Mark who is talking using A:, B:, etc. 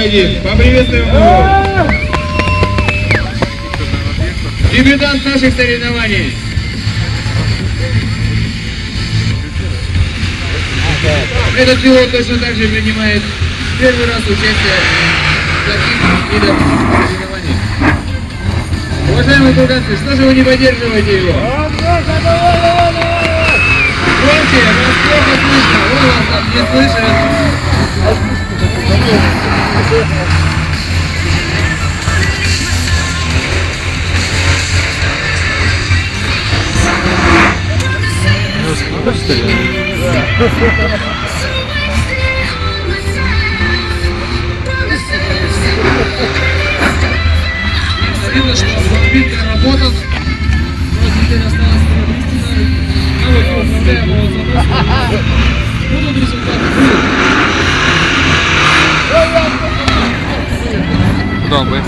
A: один. Поприветствуем его. Дебютант наших соревнований. Этот пилот точно так же принимает первый раз участие в таких видах соревнований. Уважаемые курганцы, что же вы не поддерживаете его? Громче, вас плохо слышно, он вас там не слышит. Видно, что автомобиль доработан. Вот теперь осталось. А. Будут результаты? Будут.
B: Куда мы?